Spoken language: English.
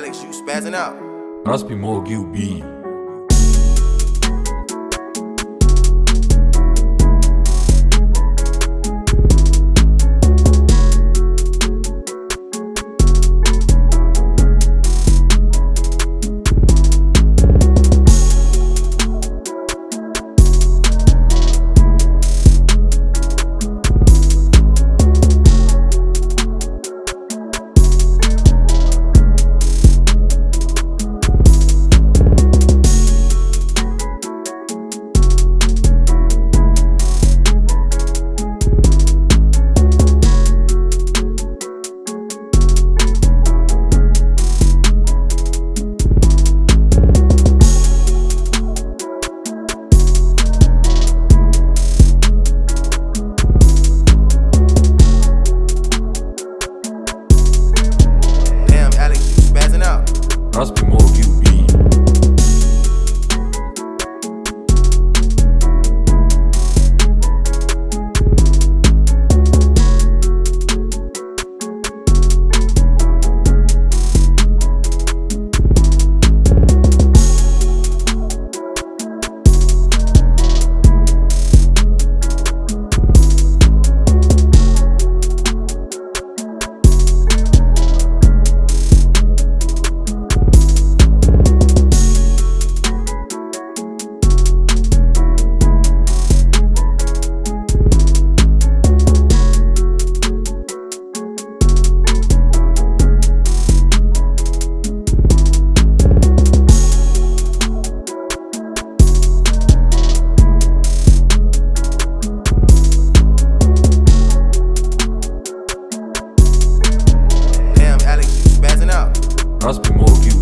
Alex, you spazzing out. Must be more QB. trust be more. must be more you